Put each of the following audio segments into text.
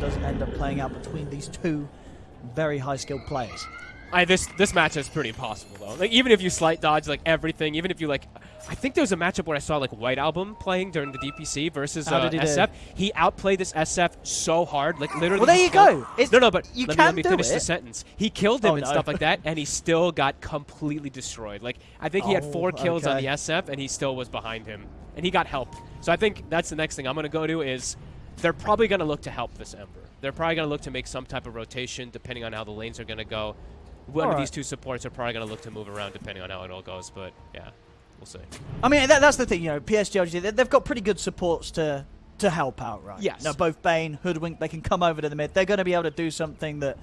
does end up playing out between these two very high skilled players. I this this match is pretty impossible though. Like even if you slight dodge like everything, even if you like, I think there was a matchup where I saw like White Album playing during the DPC versus uh, he do? SF. He outplayed this SF so hard, like literally. Well, there you killed- go. It's- no, no, but you let me, let me do finish the sentence. He killed him Oh, and no. stuff like that, and he still got completely destroyed. Like I think he had four kills on the SF, and he still was behind him, and he got help. So I think that's the next thing I'm gonna go to is. They're probably going to look to help this Ember. They're probably going to look to make some type of rotation depending on how the lanes are going to go. One of Alright. these two supports are probably going to look to move around depending on how it all goes, but yeah, we'll see. I mean, that, that's the thing, you know, PSG, they- they've got pretty good supports to to help out, right? Yes. Now, both Bane, Hoodwink, they can come over to the mid. They're going to be able to do something that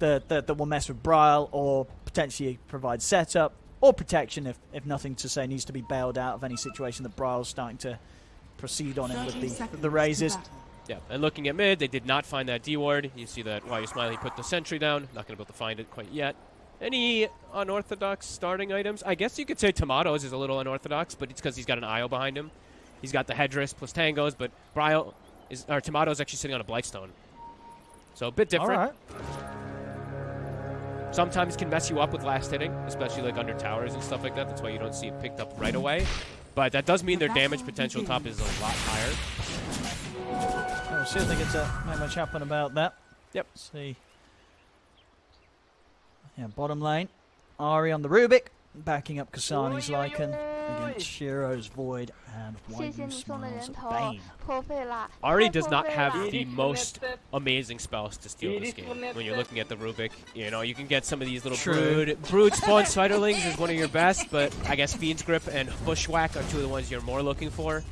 that, that, that will mess with Bryle or potentially provide setup or protection if, if nothing to say needs to be bailed out of any situation that Bryle's starting to proceed on in with the, seconds the to raises. Yeah, and looking at mid, they did not find that D ward. You see that while you're smiling, he put the sentry down. Not going to be able to find it quite yet. Any unorthodox starting items? I guess you could say Tomatoes is a little unorthodox, but it's because he's got an IO behind him. He's got the headdress plus tangos, but Bryle is or Tomatoes actually sitting on a Blightstone. So a bit different. All right. Sometimes can mess you up with last hitting, especially like under towers and stuff like that. That's why you don't see it picked up right away. But that does mean their damage potential top is a lot higher. So we'll see if they get to make much happen about that. Yep. Let's see. Yeah, bottom lane. Ari on the Rubik, backing up Kasane's Lycan against Shiro's Void and White Bane. Ari does not have the most amazing spells to steal this game when you're looking at the Rubik. You know, you can get some of these little True. Brood. Brood Spawn Spiderlings is one of your best, but I guess Fiend's Grip and Bushwhack are two of the ones you're more looking for.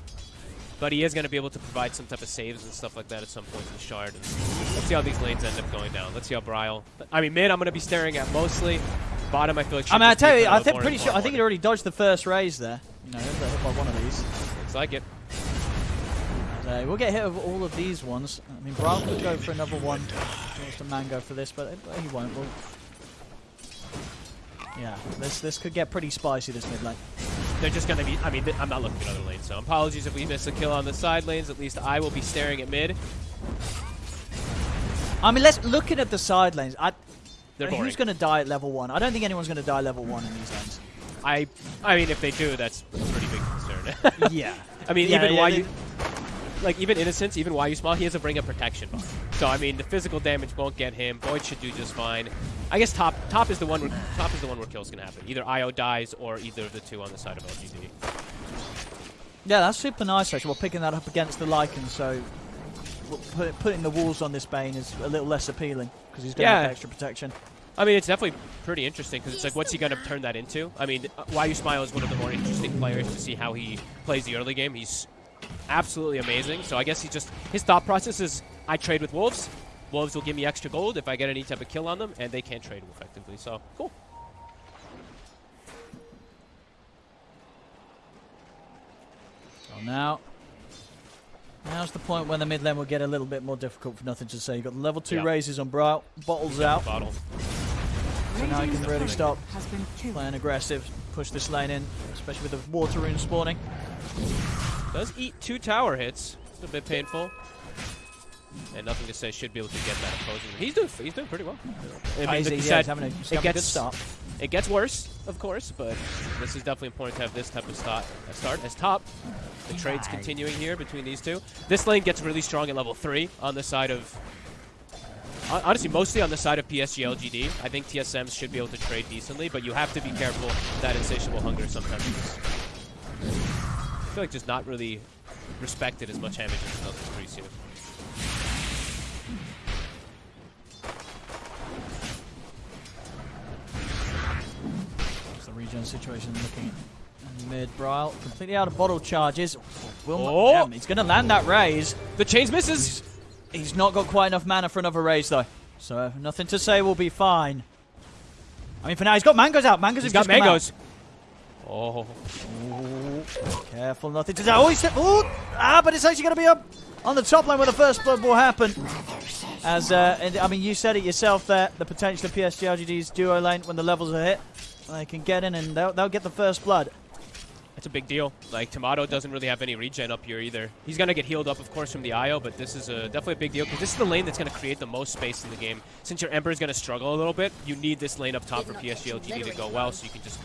But he is going to be able to provide some type of saves and stuff like that at some point in the shard. And let's see how these lanes end up going down. Let's see how Bryle. I mean, mid, I'm going to be staring at mostly. Bottom, I feel like. I mean, I should tell you, I of think pretty sure. I think he already dodged the first raise there. You know, got hit by one of these. order. Looks like it. So uh, we'll get hit with all of these ones. I mean, Brown could go for another one. He wants to mango for this, but he won't. We'll yeah, this this could get pretty spicy this mid lane. They're just going to be. I mean, I'm not looking at other lanes, so apologies if we miss a kill on the side lanes. At least I will be staring at mid. I mean, let's looking at the side lanes. I, who's going to die at level one? I don't think anyone's going to die level one in these lanes. I, I mean, if they do, that's a pretty big concern. yeah. I mean, Yeah, even yeah, why you, like even innocence, even why you small, he has a bring a protection bar. So I mean, the physical damage won't get him. Void should do just fine. I guess top top is the one where top is the one where kills can happen. Either Io dies or either of the two on the side of LGD. Yeah, that's super nice actually. We're picking that up against the Lycan, so put, putting the walls on this Bane is a little less appealing because he's going to Yeah. have extra protection. I mean, it's definitely pretty interesting because it's like, what's he going to turn that into? I mean, uh, Why You Smile is one of the more interesting players to see how he plays the early game. He's absolutely amazing. So I guess he just his thought process is, I trade with wolves. Wolves will give me extra gold if I get any type of kill on them, and they can't trade effectively. So cool. So now, now's the point when the mid lane will get a little bit more difficult for nothing to say. You've got the level two Yeah. raises on Bro, bottles out, Bottle. so now you can really stop Has been killed. playing aggressive, push this lane in, especially with the water rune spawning. Does eat two tower hits. It's a bit painful. And nothing to say should be able to get that opposing. He's doing he's doing pretty well. I mean, he's- like yeah, said, he's having a, he's it a gets start. it gets worse, of course, but this is definitely important to have this type of start. A start as top. The trade's continuing here between these two. This lane gets really strong at level three on the side of. Honestly, mostly on the side of PSG LGD. I think TSMs should be able to trade decently, but you have to be careful that insatiable hunger sometimes. I feel like just not really respected as much damage as another appreciative. It's the situation looking mid. Bryle completely out of bottle charges. Will Oh! he's going to land that raise. The chains misses. He's not got quite enough mana for another raise though. So nothing to say will be fine. I mean, for now, he's got mangoes out. Mangoes He's have got just come out. mangoes. Oh, Ooh, careful, nothing to say. Oh, he's Ooh, ah, but it's actually going to be up on the top line where the first blood will happen. As uh, and, I mean, you said it yourself there. The potential of PSG LGD's duo lane when the levels are hit, they can get in and they'll, they'll get the first blood. That's a big deal. Like, Timado doesn't really have any regen up here either. He's going to get healed up, of course, from the IO, but this is a, definitely a big deal because this is the lane that's going to create the most space in the game. Since your Ember is going to struggle a little bit, you need this lane up top for PSG LGD to go well so you can just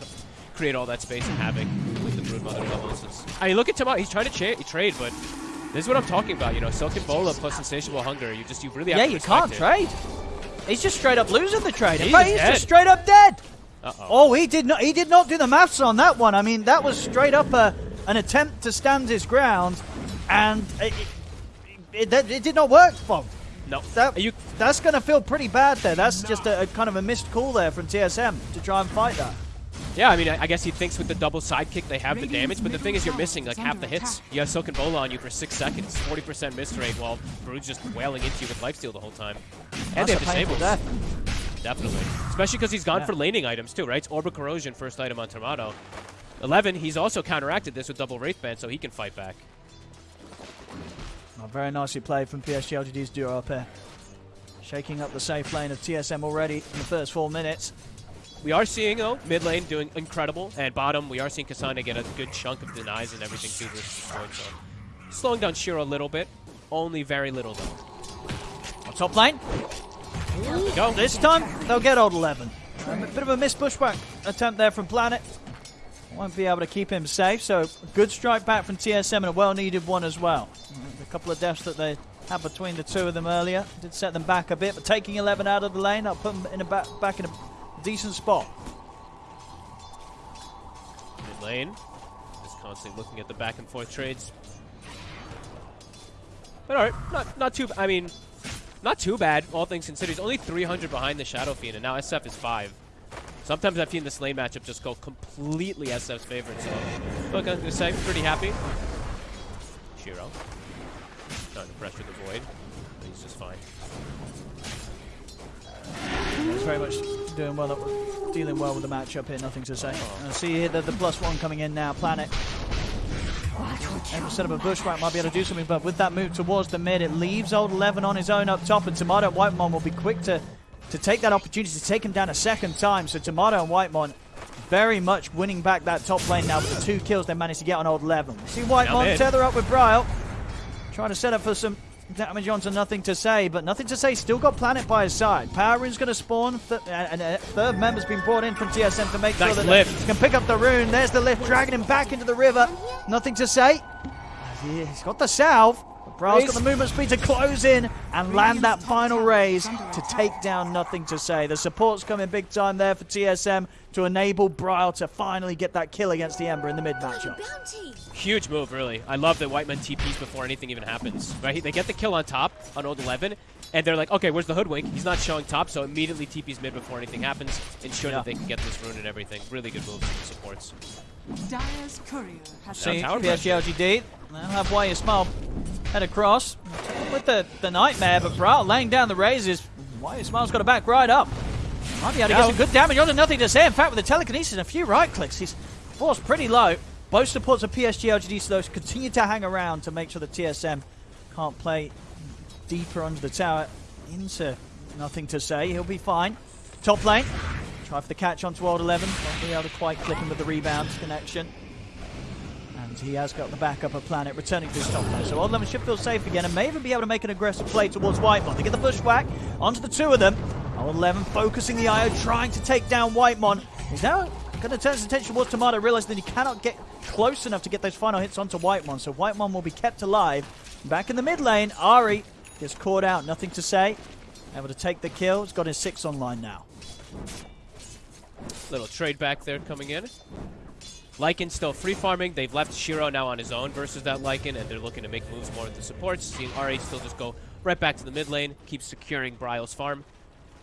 create all that space and havoc with the Broodmother levels. I mean, look at Timado. He's trying to trade, but this is what I'm talking about. You know, Silken Bola plus Insatiable Hunger. You just, you really have yeah, to you can't it. trade. He's just straight up losing the trade. He's he's just straight up dead. Uh-oh. Oh, he did not. He did not do the maths on that one. I mean, that was straight up a, an attempt to stand his ground, and it, it, it, it did not work, Bob. No. That, Are you that's going to feel pretty bad there. That's just a, a kind of a missed call there from TSM to try and fight that. Yeah, I mean, I I guess he thinks with the double sidekick they have the damage, but the thing is you're missing like half the hits. You have Silken Bola on you for six seconds, 40% miss rate, while Brood's just wailing into you with lifesteal the whole time. And they That's have disables. Definitely. Especially because he's gone Yeah. for laning items too, right? It's Orb of Corrosion, first item on Timado. 11, he's also counteracted this with double Wraith Band, so he can fight back. Oh, very nicely played from PSG LGD's duo up here. Shaking up the safe lane of TSM already in the first four minutes. We are seeing, though, mid lane doing incredible, and bottom, we are seeing Kasane get a good chunk of denies and everything too versus point, so slowing down Shiro a little bit. Only very little, though. On top lane, go. this time they'll get old 11. Um, a bit of a missed pushback attempt there from Planet. Won't be able to keep him safe, so good strike back from TSM and a well-needed one as well. A couple of deaths that they had between the two of them earlier did set them back a bit, but taking 11 out of the lane, that'll put them in a ba- back in a decent spot. Mid lane. Just constantly looking at the back and forth trades. But alright, not not too I mean not too bad, all things considered. He's only 300 behind the Shadow Fiend, and now SF is 5. Sometimes I've seen this lane matchup just go completely SF's favorite, so look, I'm gonna say, pretty happy. Shiro. Trying to pressure the void, but he's just fine. He's very much doing well, dealing well with the matchup here. Nothing to say. Oh. I see here that the plus one coming in now. Planet. Instead up a bushwhack, might be able to do something, but with that move towards the mid, it leaves old Eleven on his own up top, and Timado and Whitemon will be quick to to take that opportunity to take him down a second time. So Timado and Whitemon very much winning back that top lane now with the two kills they managed to get on old Eleven. We see Whitemon tether up with Bryle, trying to set up for some damage onto nothing to say, but nothing to say. Still got Planet by his side. Power Rune's going to spawn, th- and a uh, third member's been brought in from TSM to make sure that lift. he can pick up the rune. There's the lift, dragging him back into the river. Nothing to say. He's got the salve. but Bryle's got the movement speed to close in and land that final raise to take down nothing to say. The support's coming big time there for TSM to enable Bryle to finally get that kill against the Ember in the mid matchup. Bounty. Huge move, really. I love that Whitemon TPs before anything even happens. Right? They get the kill on top on old 11, and they're like, okay, where's the hoodwink? He's not showing top, so immediately TPs mid before anything happens, ensure Yeah. that they can get this rune and everything. Really good moves from the supports. Dire's courier has See, tower PSG LGD. They'll have Why You Smile head across with the, the Nightmare, but Bryle laying down the raises. Why You Smile's got to back right up. Might be able to get some good damage onto nothing to say. In fact, with the telekinesis and a few right clicks, he's forced pretty low. Both supports of PSG LGD, so those continue to hang around to make sure the TSM can't play deeper under the tower into nothing to say. He'll be fine. Top lane. Try for the catch onto Old 11. Won't be able to quite click him with the rebound connection. And he has got the backup of Planet returning to his top lane. So Old 11 should feel safe again and may even be able to make an aggressive play towards Whitemon. They get the bushwhack onto the two of them. Old 11 focusing the IO, trying to take down Whitemon. He's now going to turn his attention towards Timado, realizing that he cannot get close enough to get those final hits onto Whitemon. So Whitemon will be kept alive. Back in the mid lane, Ari gets caught out. Nothing to say. Able to take the kill. He's got his six online now. Little trade back there coming in. Lycan still free farming. They've left Shiro now on his own versus that Lycan, and they're looking to make moves more with the supports. Seeing RH still just go right back to the mid lane, keep securing Bryle's farm.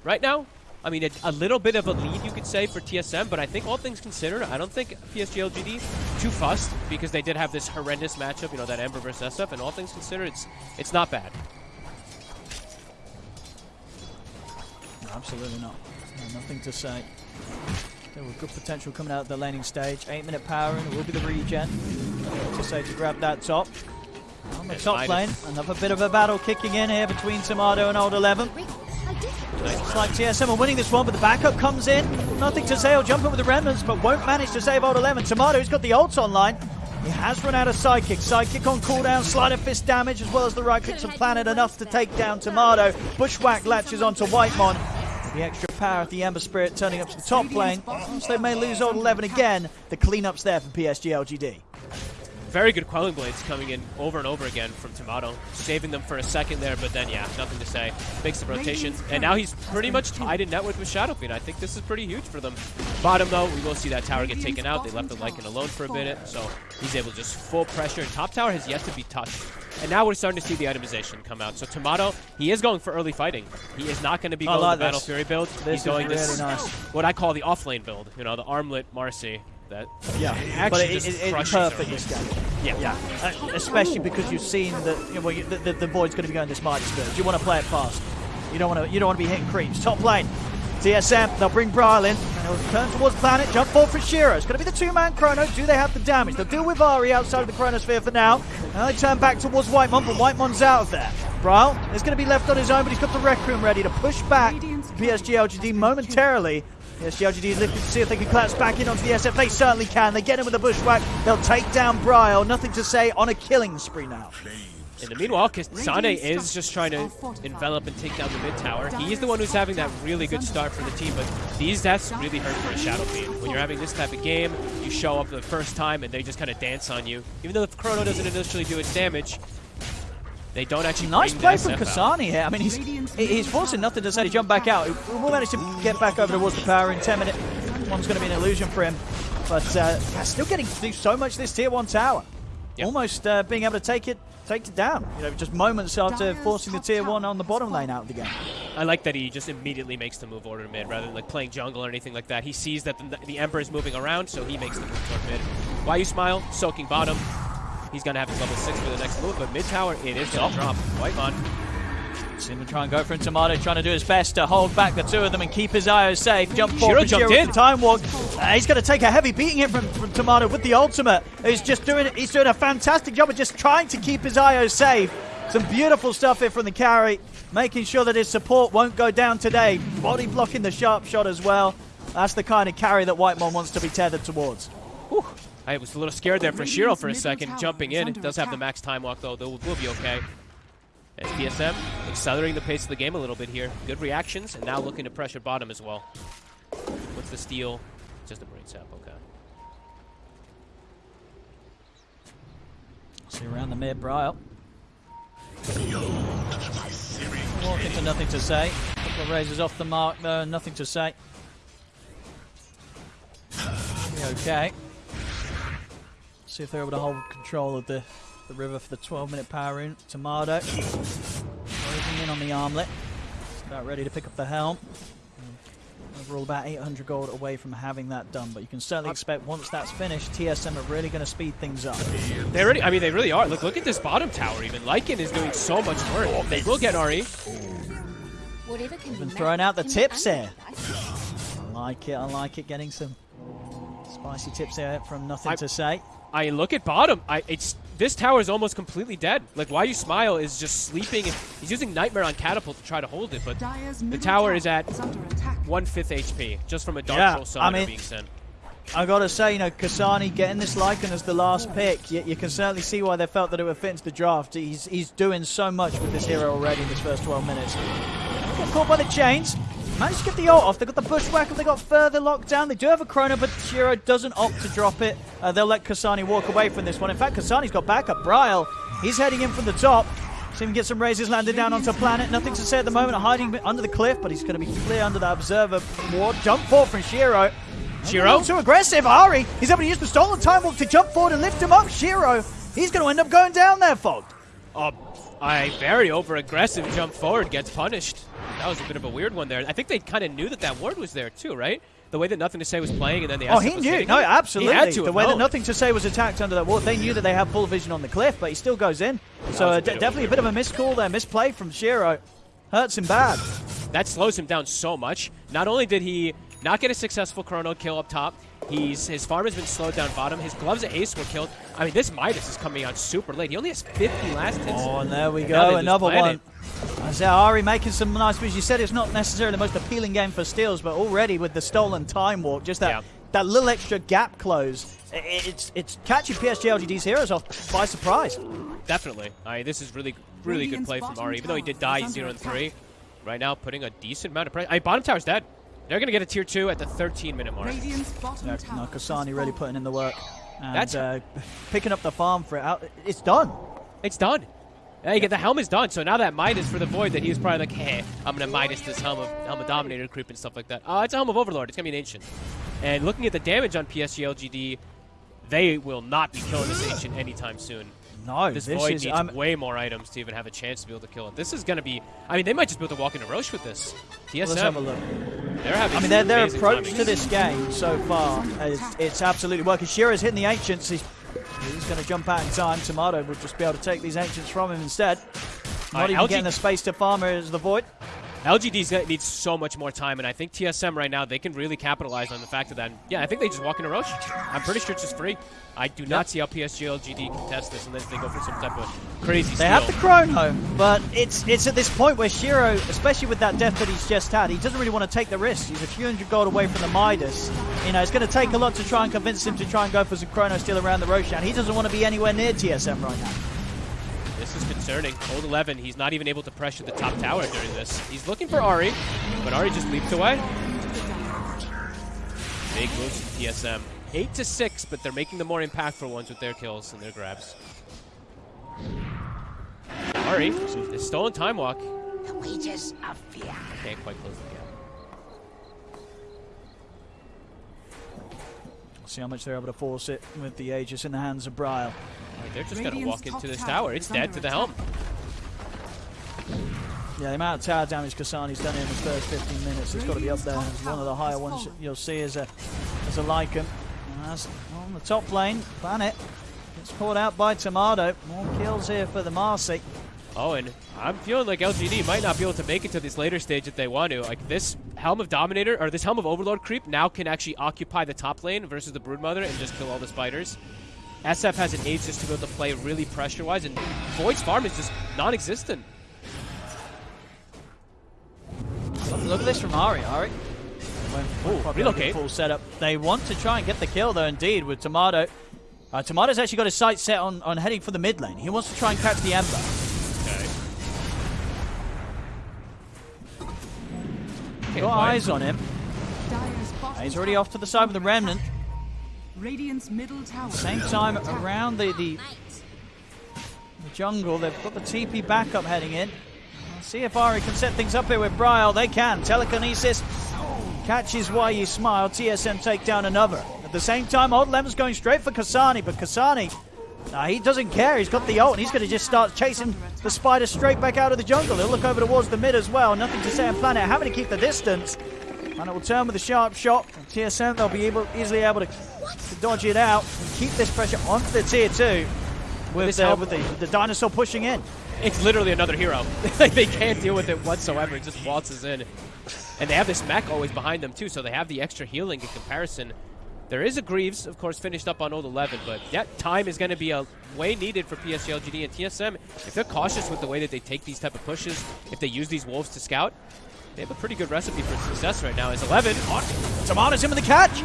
Right now, I mean, a, a little bit of a lead, you could say, for TSM, but I think all things considered, I don't think PSG LGD too fussed because they did have this horrendous matchup, you know, that Ember versus SF, and all things considered, it's it's not bad. Absolutely not. No, nothing to say. There was good potential coming out of the laning stage. Eight minute power and it will be the regen. To say to grab that top. On the Yes, top minus. lane, another bit of a battle kicking in here between Timado and Old 11. Rick, Looks like TSM are winning this one, but the backup comes in. Nothing to say. He'll jump in with the remnants, but won't manage to save Old 11. Timado's got the ults online. He has run out of sidekick. Sidekick on cooldown, sleight of fist damage, as well as the right clicks on planet, enough to take down Timado. Bushwhack latches onto Whitemon. The extra power of the Ember Spirit turning up to the top lane. So they may lose all 11 again. The cleanup's there for PSG LGD. Very good Quelling Blades coming in over and over again from Timado. Saving them for a second there, but then, yeah, nothing to say. Makes the rotation. And now he's pretty much tied in net with Shadow Fiend. I think this is pretty huge for them. Bottom, though, we will see that tower get taken out. They left the Lycan alone for a minute, so he's able to just full pressure. And top tower has yet to be touched. And now we're starting to see the itemization come out. So Timado, he is going for early fighting. He is not going to be I going like the Battle this. Fury build. This he's going is really this, nice. what I call the off-lane build. You know, the armlet Marci. That Yeah, actually but it, just it, it's crushes perfect everyone. this game. Yeah. Yeah, uh, especially because you've seen that you know, well, you, the, the, the void's going to be going this Mighty Spurs. You want to play it fast. You don't want to. You don't want to be hitting creeps. Top lane, TSM. They'll bring Bryle in. And he'll turn towards Planet. Jump forward for Shiro. It's going to be the two-man Chrono. Do they have the damage? They'll deal with Ari outside of the Chronosphere for now. And they turn back towards Whitemon, but Whitemon's out of there. Bryle is going to be left on his own, but he's got the Requiem ready to push back PSG LGD momentarily. PSG LGD is looking to see if they can collapse back in onto the SF. They certainly can. They get him with a bushwhack. They'll take down Bryle. Nothing to say on a killing spree now. In the meanwhile, Kasane is just trying to envelop and take down the mid tower. He's the one who's having that really good start for the team, but these deaths really hurt for a Shadow Fiend. When you're having this type of game, you show up the first time and they just kind of dance on you. Even though the Chrono doesn't initially do its damage, they don't actually Nice play from SF. Kasane here. I mean, he's he's forcing nothing to say to jump back out. He will manage to get back over towards the power in 10 minutes. One's going to be an illusion for him. But uh, yeah, still getting to do so much this tier 1 tower. Yep. Almost uh, being able to take it take it down. You know, just moments after forcing the tier 1 on the bottom lane out of the game. I like that he just immediately makes the move over to mid rather than like playing jungle or anything like that. He sees that the, the Emperor is moving around, so he makes the move toward mid. Why you smile? Soaking bottom. He's gonna have his level six for the next move, but mid tower it is gonna drop. Whitemon. See him try and go for him. Timado trying to do his best to hold back the two of them and keep his IO safe. Jump forward. Shiro for jumped in. time walk. Uh, he's going to take a heavy beating here from, from Timado with the ultimate. He's just doing. He's doing a fantastic job of just trying to keep his IO safe. Some beautiful stuff here from the carry, making sure that his support won't go down today. Body blocking the sharp shot as well. That's the kind of carry that White Whitemon wants to be tethered towards. Whew. I was a little scared there for Shiro for a second, jumping in. It does have the max time walk though, though we'll be okay. As TSM accelerating the pace of the game a little bit here. Good reactions, and now looking to pressure bottom as well. What's the steal? Just a brain sap, okay. See around the mid, Bryle. Walking to nothing to say. Couple of raises off the mark there, nothing to say. Okay. See if they're able to hold control of the, the river for the 12 minute power in. Timado. Closing in on the armlet. Just about ready to pick up the helm. Mm. Overall, about 800 gold away from having that done, but you can certainly uh, expect once that's finished, TSM are really going to speed things up. They really, I mean, they really are. Look, look at this bottom tower. Even Lycan is doing so much work. They will get RE. Whatever can Been throwing out the tips unmade. here. I like it. I like it. Getting some spicy tips there from nothing I- to say. I look at bottom. I it's this tower is almost completely dead. Like why you smile is just sleeping. He's using Nightmare on Catapult to try to hold it, but the tower is at is under one fifth HP just from a Dark Yeah, Troll I summoner mean- being sent. I gotta say, you know, Kasane getting this Lycan as the last pick, you, you can certainly see why they felt that it would fit into the draft. He's he's doing so much with this hero already in this first 12 minutes. Get caught by the chains. Managed to get the ult off. They got the Bushwhacker. they got further locked down. They do have a chrono, but Shiro doesn't opt to drop it. Uh, they'll let Kasane walk away from this one. In fact, Kasane's got backup. Bryle, he's heading in from the top. See him get some raises landed down onto planet. Nothing to say at the moment. Hiding under the cliff, but he's going to be clear under the observer ward. Jump forward from Shiro. Shiro? Too aggressive. Ari, he's able to use the stolen time walk to jump forward and lift him up. Shiro, he's going to end up going down there, Fog. Oh, I very over aggressive jump forward gets punished. That was a bit of a weird one there. I think they kind of knew that that ward was there too, right? The way that Nothing to Say was playing, and then the Oh, he knew. No, absolutely. He had to the way that. Nothing to Say was attacked under that wall, they knew that they had full vision on the cliff, but he still goes in. So a bit de- of a definitely a bit of a miscall there, misplay from Shiro. Hurts him bad. That slows him down so much. Not only did he not get a successful chrono kill up top, he's his farm has been slowed down bottom. His gloves at ace were killed. I mean, this Midas is coming out super late. He only has 50 last hits. Oh, and there we they go. Another one. Isaiah Ari making some nice moves. You said it's not necessarily the most appealing game for steals, but already with the stolen time walk, just that Yeah. that little extra gap close, it's it's catching PSG LGD's heroes off by surprise. Definitely. I mean, this is really, really good play from Ari. Even though he did die zero and three, right now putting a decent amount of pressure. I mean, bottom tower's dead. They're going to get a tier 2 at the 13 minute mark. Radiant's bottom Yeah, tower. Nakasani has really putting in the work and That's- uh, picking up the farm for it. Out, it's done. It's done. Hey, the helm is done. So now that Midas for the Void, that he was probably like, hey, I'm going to Midas this helm of, helm of Dominator creep and stuff like that. Uh, it's a helm of Overlord. It's going to be an Ancient. And looking at the damage on PSG LGD, they will not be killing this Ancient anytime soon. No, This, this Void is. needs I'm, way more items to even have a chance to be able to kill it. This is going to be... I mean, they might just be able to walk into Rosh with this. TSM, let's have a look. I mean, their, their approach timing. to this game so far is it's absolutely working. Shiro's hitting the Ancients. He's, he's going to jump out in time. Timado will just be able to take these Ancients from him instead. Not Alright, even LG getting the space to farm is the Void. LGD's gonna need so much more time, and I think TSM right now they can really capitalize on the fact of that. Yeah, I think they just walk into Rosh. I'm pretty sure it's just free. I do not see how PSG LGD can test this unless they go for some type of crazy They steal. have the chrono, but it's it's at this point where Shiro, especially with that death that he's just had, he doesn't really want to take the risk. He's a few hundred gold away from the Midas. You know, it's going to take a lot to try and convince him to try and go for some chrono steal around the Roshan. He doesn't want to be anywhere near TSM right now. This is concerning. Old 11, he's not even able to pressure the top tower during this. He's looking for Ari, but Ari just leaped away. Big moves from TSM. 8 to 6, but they're making the more impactful ones with their kills and their grabs. Ari, the stolen time walk. The wages of fear. Can't quite close the gap. See how much they're able to force it with the Aegis in the hands of Bryle. Alright, they're just going to walk into this tower tower. It's dead to the helm. Yeah, the amount of tower damage Kasane's done in his first 15 minutes, it's got to be up there. It's one of the higher ones fallen. you'll see as a as a Lycan. And that's on the top lane. Planet gets caught out by Timado. More kills here for the Marci. Oh, and I'm feeling like LGD might not be able to make it to this later stage if they want to. Like this Helm of Dominator or this Helm of Overlord creep now can actually occupy the top lane versus the Broodmother and just kill all the spiders. SF has an Aegis to be able to play really pressure-wise, and Void's farm is just non-existent. Look at this from Ari. Ari. Went Ooh, probably relocate. Full setup. They want to try and get the kill though. Indeed, with Timado. Uh, Timado's actually got his sights set on, on heading for the mid lane. He wants to try and catch the Ember. Okay. Okay, Got eyes on him. Dire's He's already off to the side with the Remnant. Radiant's middle tower. Same time around the, the, the jungle. They've got the TP backup heading in. See if Ari can set things up here with Bryle. They can. Telekinesis catches why you smile. TSM take down another. At the same time, Old Lem's going straight for Kasane, but Kasane, nah, he doesn't care. He's got the ult, and he's going to just start chasing the spider straight back out of the jungle. He'll look over towards the mid as well. Nothing to say on Planet. Having to keep the distance. And it will turn with a sharp shot. TSM, they'll be able, easily able to, to dodge it out and keep this pressure onto the tier two. With, This uh, with the, the dinosaur pushing in. It's literally another hero. like they can't deal with it whatsoever. It just waltzes in. And they have this mech always behind them too, so they have the extra healing in comparison. There is a Greaves, of course, finished up on old 11, but yeah, time is going to be a way needed for PSG LGD and TSM. If they're cautious with the way that they take these type of pushes, if they use these wolves to scout, they have a pretty good recipe for success right now. Is 11 on Timado's in with the catch.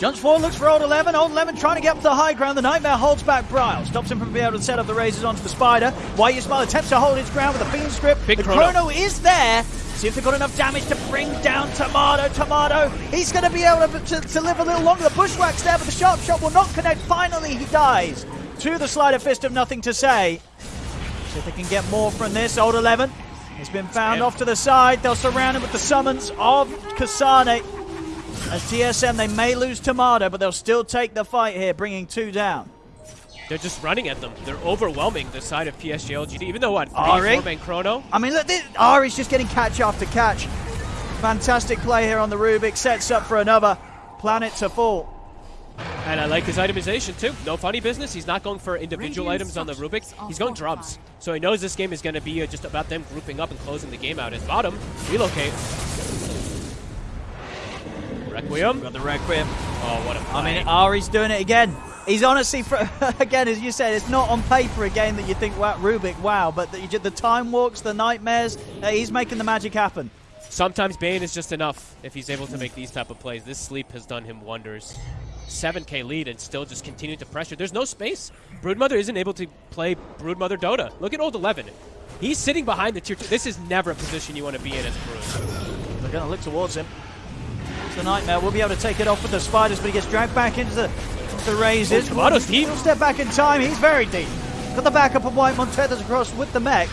Jumps forward, looks for Old 11. Old 11 trying to get up to the high ground. The Nightmare holds back Bryle. Stops him from being able to set up the razors onto the spider. Why you smile attempts to hold his ground with a beam script. Big the chrono. chrono is there. See if they've got enough damage to bring down Timado. Timado, he's going to be able to, to, to live a little longer. The bushwhack's there, but the sharp shot will not connect. Finally, he dies. To the sleight of fist of nothing to say. See if they can get more from this. Old 11 has been found off to the side. They'll surround him with the summons of Kasane. As TSM, they may lose Timado, but they'll still take the fight here, bringing two down. They're just running at them. They're overwhelming the side of PSG LGD. Even though what, three, Ari? four man chrono. I mean, look, this, Ari's just getting catch after catch. Fantastic play here on the Rubik. Sets up for another planet to fall. And I like his itemization too. No funny business. He's not going for individual Radiant items on the Rubik. He's going drums. So he knows this game is going to be uh, just about them grouping up and closing the game out. His bottom, relocate. Requiem. Got the Requiem. Oh, what a I mean, play. Ari's doing it again. He's honestly, for, again, as you said, it's not on paper a game that you think, wow, Rubik, wow, but the, the time walks, the nightmares, uh, he's making the magic happen. Sometimes Bane is just enough if he's able to make these type of plays. This sleep has done him wonders. 7k lead and still just continuing to pressure. There's no space. Broodmother isn't able to play Broodmother Dota. Look at old 11. He's sitting behind the tier 2. This is never a position you want to be in as Brood. They're going to look towards him. The Nightmare. We'll be able to take it off with the Spiders, but he gets dragged back into the, the Razors. Oh, deep. He'll step back in time. He's very deep. Got the backup of White Montedas across with the mech.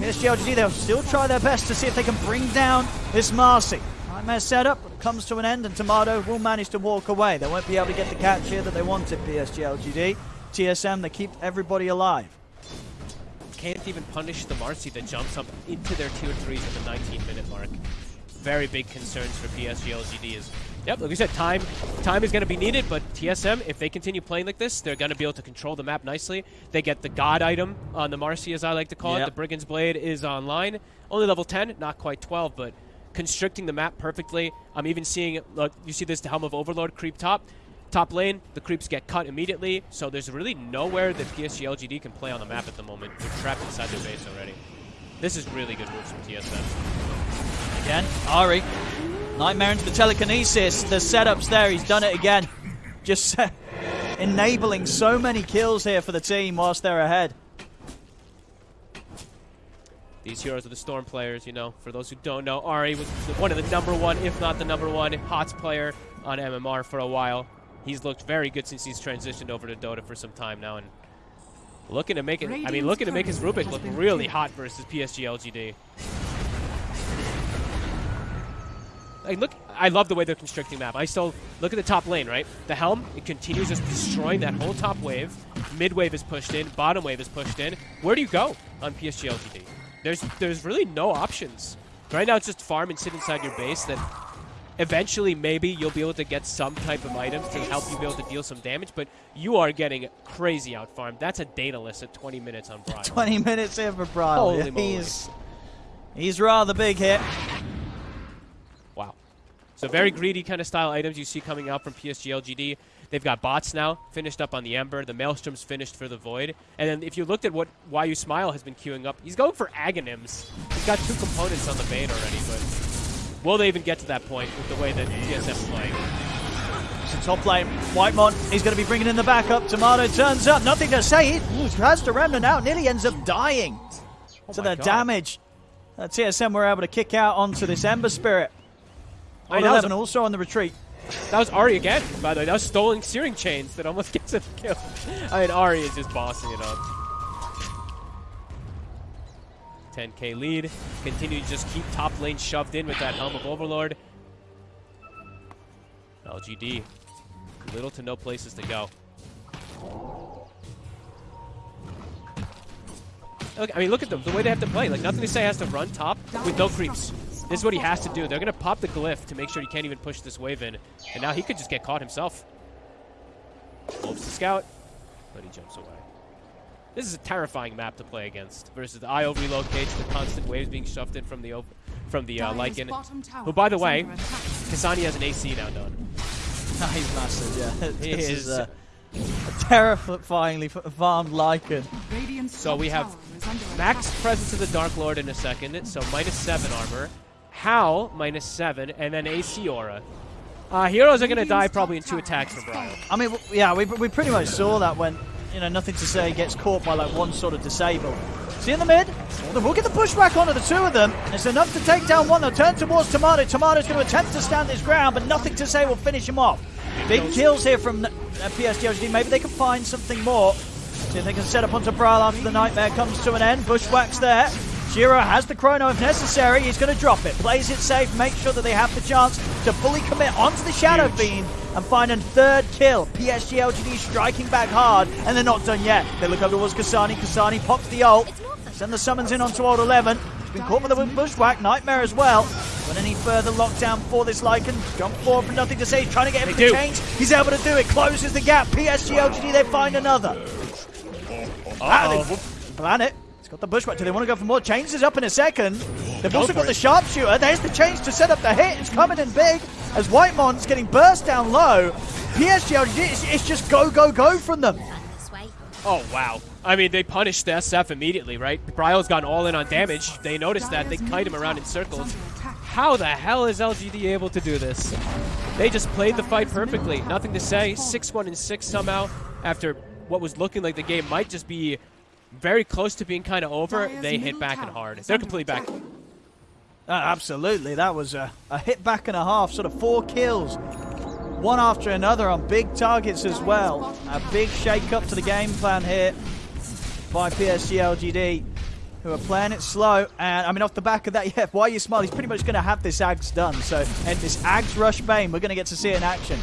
PSG, they'll still try their best to see if they can bring down this Marci. Nightmare setup comes to an end, and Timado will manage to walk away. They won't be able to get the catch here that they wanted, PSG LGD. TSM, they keep everybody alive. Can't even punish the Marci that jumps up into their tier 3s at the 19 minute mark. Very big concerns for PSG LGD is, yep, like we said, time time is going to be needed, but TSM, if they continue playing like this, they're going to be able to control the map nicely. They get the God item on the Marci, as I like to call Yep. it. The Brigand's Blade is online. Only level 10, not quite 12, but constricting the map perfectly. I'm even seeing, look, you see this the Helm of Overlord creep top. Top lane, the creeps get cut immediately, so there's really nowhere that PSG LGD can play on the map at the moment. They're trapped inside their base already. This is really good moves from TSM. Again, Ari. Nightmare into the telekinesis. The setup's there. He's done it again. Just enabling so many kills here for the team whilst they're ahead. These heroes are the Storm players, you know. For those who don't know, Ari was one of the number one, if not the number one, HOTS player on MMR for a while. He's looked very good since he's transitioned over to Dota for some time now, and looking to make it. I mean, looking to make his turret Rubik look really hot versus PSG LGD. Like, look, I love the way they're constricting map. I still look at the top lane, right? The helm, it continues just destroying that whole top wave. Mid wave is pushed in, bottom wave is pushed in. Where do you go on PSG LGD? There's there's really no options. Right now, it's just farm and sit inside your base. That eventually, maybe you'll be able to get some type of items to help you be able to deal some damage. But you are getting crazy out farmed. That's a Daedalus at 20 minutes on Brian. 20 minutes here for Brian. Holy moly. he's, he's rather big here. So very greedy kind of style items you see coming out from PSG LGD. They've got bots now finished up on the Ember. The Maelstrom's finished for the Void. And then if you looked at what Why You Smile has been queuing up, he's going for Aghanim's. He's got two components on the Bane already, but will they even get to that point with the way that TSM's playing? So top lane, Whitemon, he's going to be bringing in the backup. Timado turns up, nothing to say. He has to remnant out, nearly ends up dying. Oh to the God. damage. Uh, TSM were able to kick out onto this Ember Spirit. I mean, that was 11 also on the retreat. That was Ari again, by the way. That was stolen searing chains that almost gets him killed. I mean, Ari is just bossing it up. 10k lead. Continue to just keep top lane shoved in with that Helm of Overlord. LGD. Little to no places to go. Look, I mean, look at them. The way they have to play. Like, nothing to say has to run top with no creeps. This is what he has to do. They're going to pop the glyph to make sure he can't even push this wave in. And now he could just get caught himself. Wolves the scout, but he jumps away. This is a terrifying map to play against versus the IO relocates, the constant waves being shoved in from the ov- from the uh, Lycan. bottom tower Who, by the way, under. Kasane has an AC now done. he's massive, yeah. He this is. is a, a terrifyingly f- farmed Lycan. So we have tower Max presence of the Dark Lord in a second, so minus 7 armor. Howl, minus 7, and then AC aura. Uh, heroes are going to die probably in two attacks from Brian. I mean, yeah, we, we pretty much saw that when, you know, nothing to say gets caught by like one sort of disable. See in the mid? We'll get the pushback onto the two of them. It's enough to take down one. They'll turn towards Timado. Timado's going to attempt to stand his ground, but nothing to say will finish him off. Big kills here from uh, PSG Maybe they can find something more. See if they can set up onto Bryle after the nightmare comes to an end. Bushwhack's there. Shiro has the chrono if necessary. He's going to drop it. Plays it safe. Make sure that they have the chance to fully commit onto the Shadow Fiend and find a third kill. PSG LGD striking back hard, and they're not done yet. They look over towards Kasane. Kasane pops the ult. Send the summons in onto old 11. He's been caught with a bushwhack. Nightmare as well. But any further lockdown for this Lycan? Jump forward for nothing to say. He's trying to get him They to do. change. He's able to do it. Closes the gap. PSG LGD, they find another. Ah, they whoop- plan it. He's got the bushwhack. Do they want to go for more? Changes up in a second. They've Go also for got the sharpshooter. There's the change to set up the hit. It's coming in big. as White Whitemon's getting burst down low. PSG it's, it's just go, go, go from them. Run this way. Oh, wow. I mean, they punished the SF immediately, right? Bryle's gone all in on damage. They noticed that. They kite him around in circles. How the hell is LGD able to do this? They just played the fight perfectly. Nothing to say. 6-1 and 6 somehow after what was looking like the game might just be very close to being kind of over. They hit back and hard. They're completely back. Uh, absolutely, that was a, a hit back and a half, sort of four kills, one after another on big targets as well. A big shake up to the game plan here by PSG LGD, who are playing it slow. And I mean, off the back of that, yeah, why are you smile? He's pretty much going to have this Ags done. So, and this Ags Rush Bane, we're going to get to see it in action.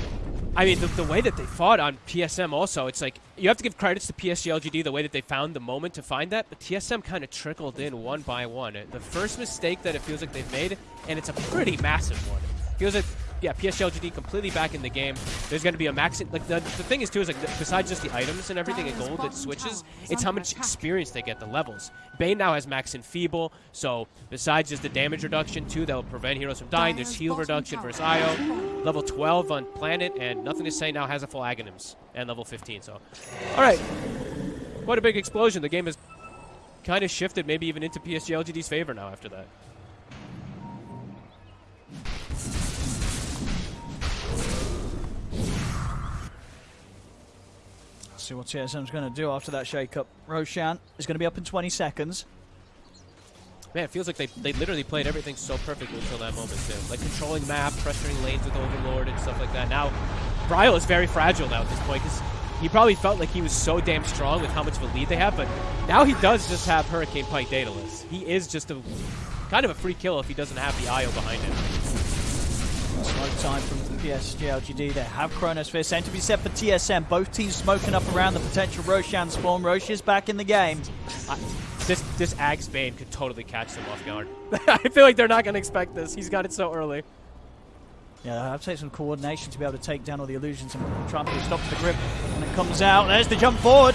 I mean, the, the way that they fought on TSM also, it's like you have to give credits to PSG LGD the way that they found the moment to find that, but TSM kind of trickled in one by one. The first mistake that it feels like they've made, and it's a pretty massive one. Feels like, yeah, PSG LGD completely back in the game. There's going to be a max. Like the, the thing is too is like besides just the items and everything in gold that switches, it's how much experience they get, the levels. Bane now has max Enfeeble, so besides just the damage reduction too that will prevent heroes from dying, there's heal reduction versus IO. Level 12 on Planet, and nothing to say now has a full Aghanims, and level 15. So, all right, quite a big explosion. The game has kind of shifted, maybe even into PSG LGD's favor now after that. See what TSM's going to do after that shake-up. Roshan is going to be up in 20 seconds. Man, it feels like they, they literally played everything so perfectly until that moment, too. Like controlling map, pressuring lanes with Overlord and stuff like that. Now, Bryle is very fragile now at this point because he probably felt like he was so damn strong with how much of a lead they have, but now he does just have Hurricane Pike Daedalus. He is just a kind of a free kill if he doesn't have the IO behind him. Smoke time from PSG LGD. They have Chronosphere sent to be set for TSM. Both teams smoking up around the potential Roshan spawn. Rosh is back in the game. I, this this Ags Bane could totally catch them off guard. I feel like they're not going to expect this. He's got it so early. Yeah, I have to take some coordination to be able to take down all the illusions and try and stop the grip. When it comes out, there's the jump forward.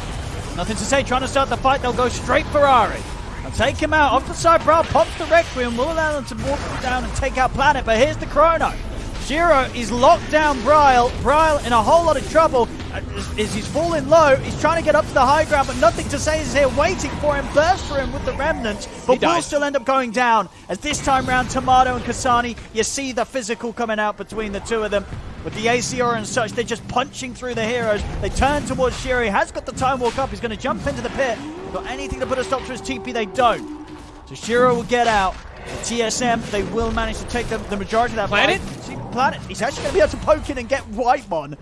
Nothing to say. Trying to start the fight, they'll go straight for Ari. I'll take him out. Off the side, Bryle pops the Requiem. Will allow them to walk down and take out Planet, but here's the Chrono. Shiro is locked down Bryle. Bryle in a whole lot of trouble uh, as, as he's falling low. He's trying to get up to the high ground, but nothing to say is here waiting for him. Burst for him with the remnants, but will still end up going down. As this time round, Timado and Kasane, you see the physical coming out between the two of them. With the ACR and such, they're just punching through the heroes. They turn towards Shiro. He has got the time walk up. He's going to jump into the pit. Got anything to put a stop to his TP? They don't. So Shiro will get out. The TSM, they will manage to take the, the majority of that Planet? fight. See, Planet, he's actually going to be able to poke in and get Whitemon.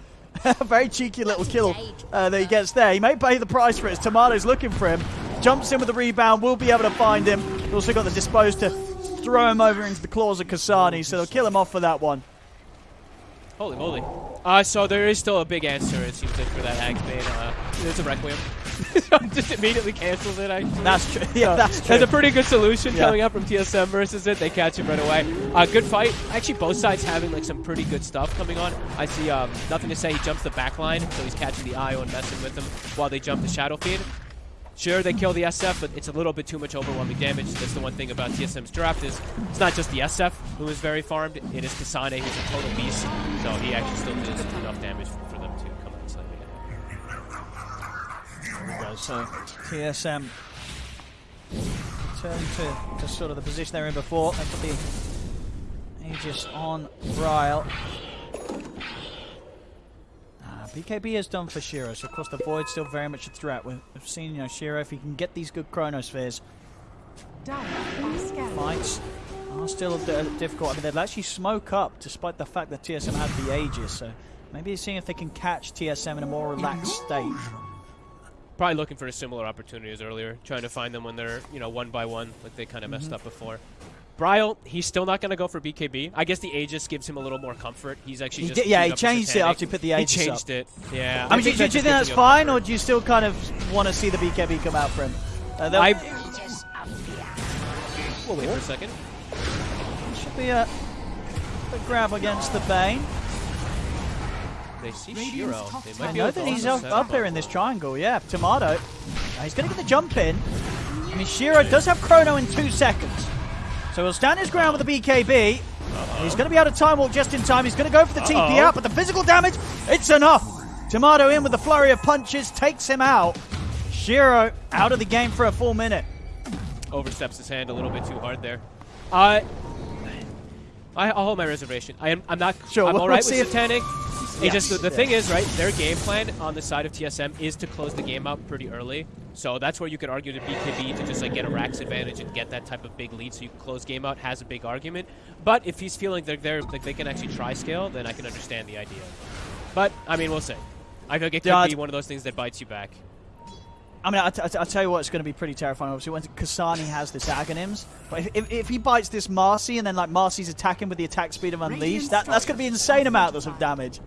A very cheeky little kill uh, that he gets there. He may pay the price for it as Timado's looking for him. Jumps in with the rebound, will be able to find him. He's also got the dispose to throw him over into the claws of Kasane, so they'll kill him off for that one. Holy moly. Uh, so there is still a big answer, it seems like, for that Ags Bane. Uh, it's a Requiem. Just immediately cancels it. I, That's true. Yeah, that's true. That's a pretty good solution Yeah. coming up from TSM versus it. They catch him right away. Uh, good fight. Actually, both sides having like some pretty good stuff coming on. I see um, nothing to say. He jumps the back line, so he's catching the IO and messing with him while they jump the Shadow Fiend. Sure, they kill the SF, but it's a little bit too much overwhelming damage. That's the one thing about TSM's draft is it's not just the SF who is very farmed. It is Kasane who's a total beast. So he actually still does enough damage we go. So TSM turn to, to sort of the position they're in before. They put the Aegis on Ryle. Ah, BKB is done for Shiro, so of course the Void's still very much a threat. We've, seen, you know, Shiro, if he can get these good Chronospheres, fights are still di- difficult. I mean, they'll actually smoke up despite the fact that TSM had the Aegis, so maybe seeing if they can catch TSM in a more relaxed state. Probably looking for similar opportunities earlier, trying to find them when they're, you know, one by one, like they kind of Mm-hmm. messed up before. Bryle, he's still not going to go for BKB. I guess the Aegis gives him a little more comfort. He's actually He just did- yeah, he changed it after he put the Aegis He up. changed it. Yeah. I mean, do, do, do you think that's fine, comfort. or do you still kind of want to see the BKB come out for him? Uh, I-. We'll wait for a second. should be a, a grab against the Bane. They see Shiro. They might I know that he's up, up him here in this triangle. Yeah, Timado. Uh, he's going to get the jump in. I mean, Shiro does have Chrono in two seconds. So he'll stand his ground with the BKB. He's going to be able to time walk just in time. He's going to go for the TP Uh-oh. out, but the physical damage, it's enough. Timado in with the flurry of punches, takes him out. Shiro out of the game for a full minute. Oversteps his hand a little bit too hard there. Uh, I, I'll hold my reservation. I am, I'm not. Sure, I'm we'll all right see with Satanic. It Yes, just the, thing is, right? Their game plan on the side of TSM is to close the game out pretty early. So that's where you could argue to BKB to just like get a Rax advantage and get that type of big lead, so you can close game out. Has a big argument. But if he's feeling they're, they're like they can actually try scale, then I can understand the idea. But I mean, we'll see. I feel like it could Yeah, be one of those things that bites you back. I mean, I t- I t- I'll tell you what, it's going to be pretty terrifying. Obviously, when Kasane has this Aghanims, but if, if, if he bites this Marci and then like Marci's attacking with the attack speed of Unleash, that, that's going to be insane amount of damage.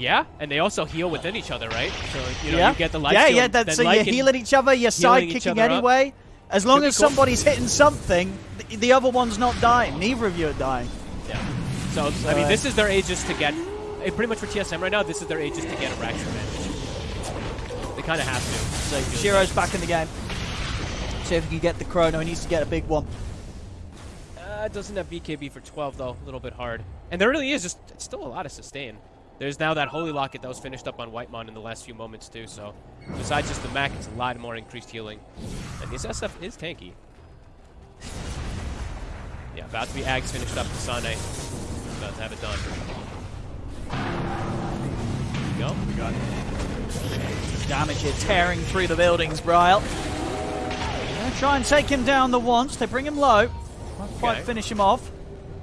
Yeah, and they also heal within each other, right? So you know yeah, you get the life yeah, yeah. That, then so you're healing each other, you're side each kicking other up. anyway. As long Could as cool. somebody's hitting something, the, the other one's not dying. Neither of you are dying. Yeah. So, I mean, uh, this is their ages to get. pretty much for TSM right now, this is their ages to get a Rax advantage. They kind of have to. So Shiro's back in the game. See if he can get the chrono. He needs to get a big one. Uh, it doesn't have BKB for 12 though, a little bit hard. And there really is just still a lot of sustain. There's now that Holy Locket that was finished up on Whitemon in the last few moments too. So besides just the Mac, it's a lot more increased healing. And this SF is tanky. Yeah, about to be Ags finished up to Sane. About to have it done. There you go. We got Damage here tearing through the buildings, Bryle. Gonna try and take him down the once. They bring him low. Won't quite Okay. finish him off.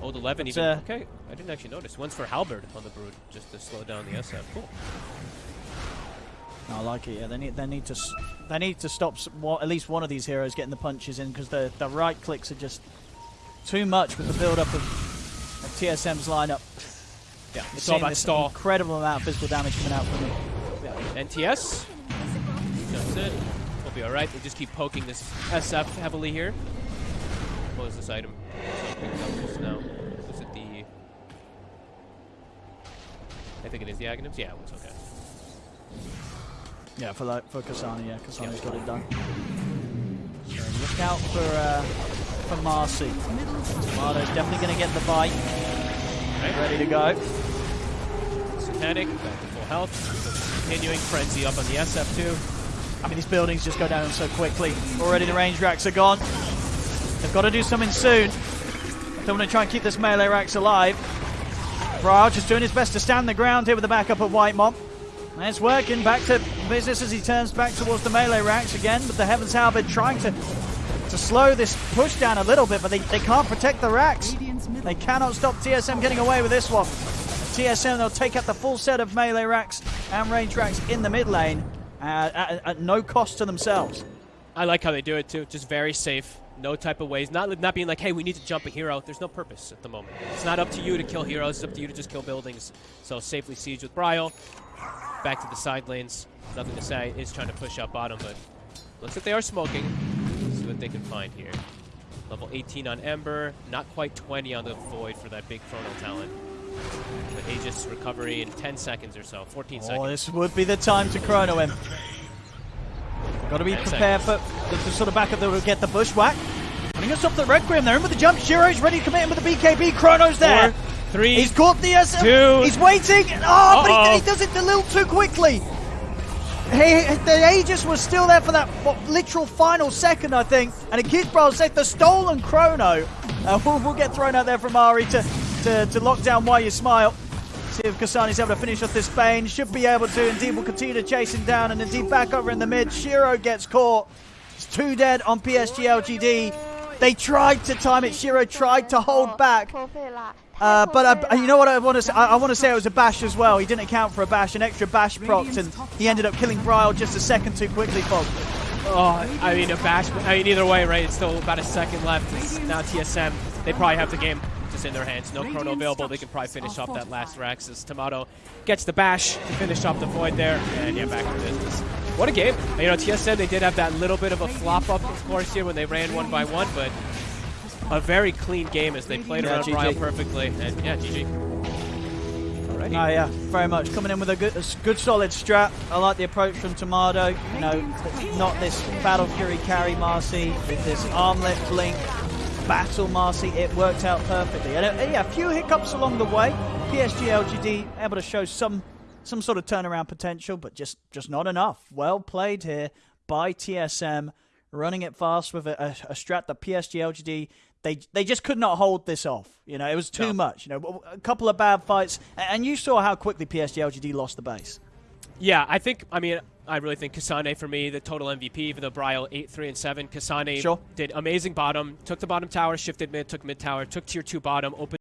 Old 11 But, even. uh, okay, I didn't actually notice. One's for Halberd on the Brood, just to slow down the SF. Cool. I like it. Yeah, they need they need to they need to stop at least one of these heroes getting the punches in because the the right clicks are just too much with the build up of, of TSM's lineup. Yeah, it's all about stall. Incredible amount of physical damage coming out from them. NTS. That's it. We'll be alright. They just keep poking this SF heavily here. What was this item? Now. Was it the... I think it is the Aghanims? Yeah, it okay. Yeah, for like for Kasane, yeah, Kasane's got it done. Look out for uh, for Marci. Timado's definitely going to get the bite. Right. Ready to go. Satanic, back to full health. So continuing. Frenzy up on the SF2. I mean, these buildings just go down so quickly. Already the range racks are gone. They've got to do something soon. They want to try and keep this melee racks alive. Bryle just doing his best to stand the ground here with the backup of Whitemon. And it's working. Back to business as he turns back towards the melee racks again. But the Heavens Halberd trying to to slow this push down a little bit, but they, they can't protect the racks. They cannot stop TSM getting away with this one. TSM, they'll take out the full set of melee racks and range racks in the mid lane uh, at, at no cost to themselves. I like how they do it too. Just very safe. No type of ways. Not not being like, hey, we need to jump a hero. There's no purpose at the moment. It's not up to you to kill heroes. It's up to you to just kill buildings. So safely siege with Bryle. Back to the side lanes. Nothing to say. Is trying to push up bottom, but looks like they are smoking. Let's see what they can find here. Level 18 on Ember. Not quite 20 on the Void for that big Chrono talent. But Aegis recovery in 10 seconds or so. 14 Oh, seconds. this would be the time to chrono him. Got to be prepared for the, the sort of backup that will get the bushwhack. Putting us up the Requiem. They're in with the jump. Shiro's ready to commit in with the BKB. Chrono's there. Four, three, He's caught the SM. two. He's waiting. Oh, but Uh-oh. he, he does it a little too quickly. He, the Aegis was still there for that what, literal final second, I think. And Brawl safe. The stolen chrono uh, will, will get thrown out there from Ari to, to, to lock down Why You Smile. See if Kasane's able to finish off this Bane. Should be able to. Indeed, will continue to chase him down. And indeed, back over in the mid. Shiro gets caught. It's two dead on PSG LGD. They tried to time it. Shiro tried to hold back. Uh, but I, you know what I want to say? I, I want to say it was a bash as well. He didn't account for a bash, an extra bash proc, and he ended up killing Bryle just a second too quickly, Fog. Oh, I mean, a bash. I mean, either way, right? It's still about a second left. It's now TSM. They probably have the game just in their hands. No chrono available. They can probably finish off that last Rax as Timado gets the bash to finish off the void there. And yeah, back to business. What a game. You know, TSM, they did have that little bit of a flop up, of course, here when they ran one by one, but a very clean game as they played Yeah, around GG. Bryle perfectly. And yeah, GG. Alrighty. Oh yeah, very much coming in with a good, a s- good solid strat. I like the approach from Timado. You know, not this battle fury carry Marci with this armlet blink. Battle Marci, it worked out perfectly. And uh, yeah, a few hiccups along the way. PSG LGD able to show some some sort of turnaround potential, but just just not enough. Well played here by TSM, running it fast with a, a, a strat that PSG LGD they they just could not hold this off. You know, it was too No. much. You know, a couple of bad fights, and you saw how quickly PSG LGD lost the base. Yeah, I think. I mean, I really think Kasane for me the total MVP. Even though Bryle eight three and seven, Kasane Sure. did amazing bottom. Took the bottom tower, shifted mid, took mid tower, took tier two bottom, opened.